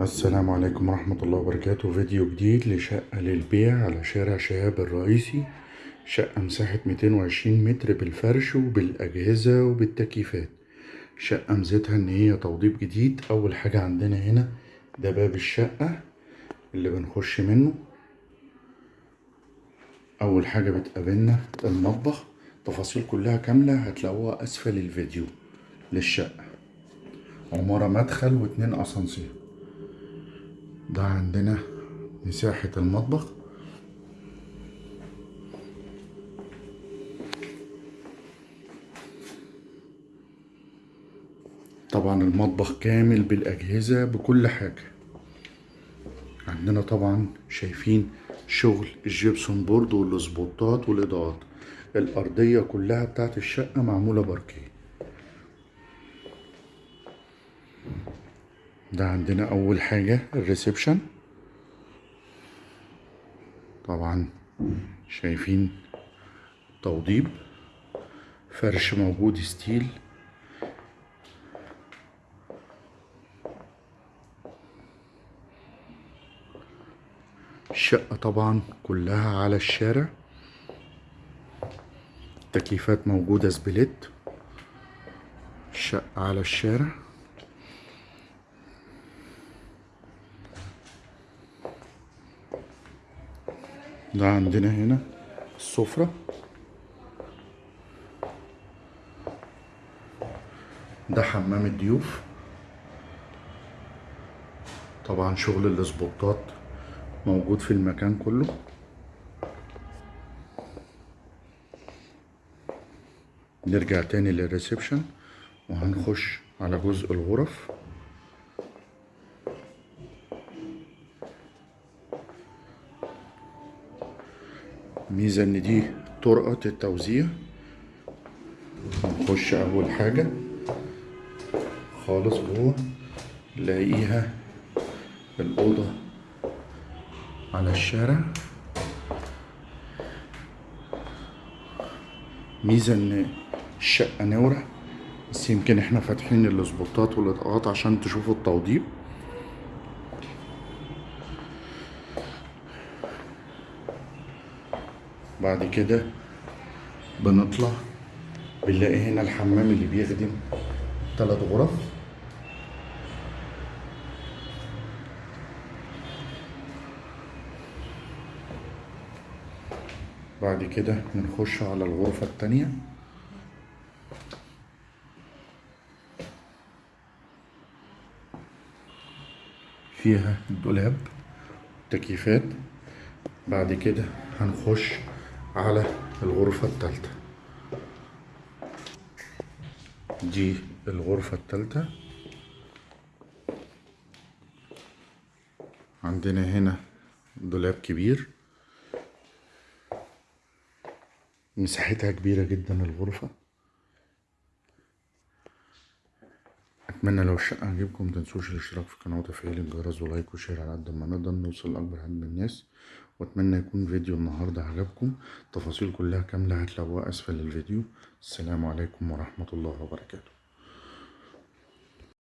السلام عليكم ورحمة الله وبركاته. فيديو جديد لشقة للبيع على شارع شهاب الرئيسي. شقة مساحة 220 متر بالفرش وبالأجهزة وبالتكييفات. شقة ميزتها إن هي توضيب جديد. أول حاجة عندنا هنا ده باب الشقة اللي بنخش منه. أول حاجة بتقابلنا المطبخ. تفاصيل كلها كاملة هتلاقوها أسفل الفيديو للشقة. عمارة مدخل واتنين أسانسير. ده عندنا مساحة المطبخ. طبعا المطبخ كامل بالأجهزة بكل حاجة. عندنا طبعا شايفين شغل ال gypsum board والسبوتات والإضاءات. الأرضية كلها بتاعت الشقة معمولة باركيه. ده عندنا أول حاجة ال reception. طبعا شايفين توضيب فرش موجود ستيل. الشقة طبعا كلها على الشارع. تكييفات موجودة سبليت. الشقة على الشارع. ده عندنا هنا السفرة. ده حمام الضيوف. طبعا شغل الاسبوتات موجود في المكان كله. نرجع تاني للريسبشن وهنخش على جزء الغرف. ميزة إن دي طرقة التوزيع. هنخش أول حاجة. خالص جوه. نلاقيها الأوضة على الشارع. ميزة إن الشقة نورة بس يمكن إحنا فاتحين الاسبوتات والإضاءات عشان تشوفوا التوضيب. بعد كده بنطلع بنلاقي هنا الحمام اللي بيخدم ثلاث غرف. بعد كده بنخش على الغرفة التانية. فيها دولاب تكييفات. بعد كده هنخش على الغرفة التالتة. دي الغرفة التالتة. عندنا هنا دولاب كبير. مساحتها كبيرة جدا الغرفة. أتمنى لو الشقة عجبكم متنسوش الاشتراك في القناة وتفعيل الجرس ولايك وشير على قد ما نقدر نوصل لأكبر عدد من الناس. وأتمنى يكون فيديو النهاردة عجبكم. التفاصيل كلها كاملة هتلاقوها أسفل الفيديو. السلام عليكم ورحمة الله وبركاته.